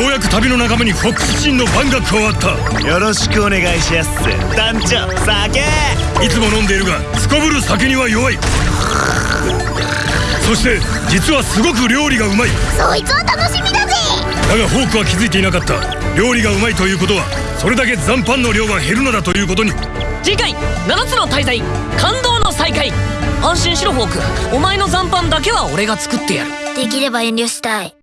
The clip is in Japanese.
ようやく旅の仲間にフォックスチンのフンが加わった。よろしくお願いしやす。団長酒！いつも飲んでいるがすこぶる酒には弱い。そして実はすごく料理がうまい。そいつは楽しみだぜ！だがフォークは気づいていなかった。料理がうまいということはそれだけ残飯の量が減るのだということに。次回7つの滞在感動の再会。安心しろフォーク。お前の残飯だけは俺が作ってやる。できれば遠慮したい。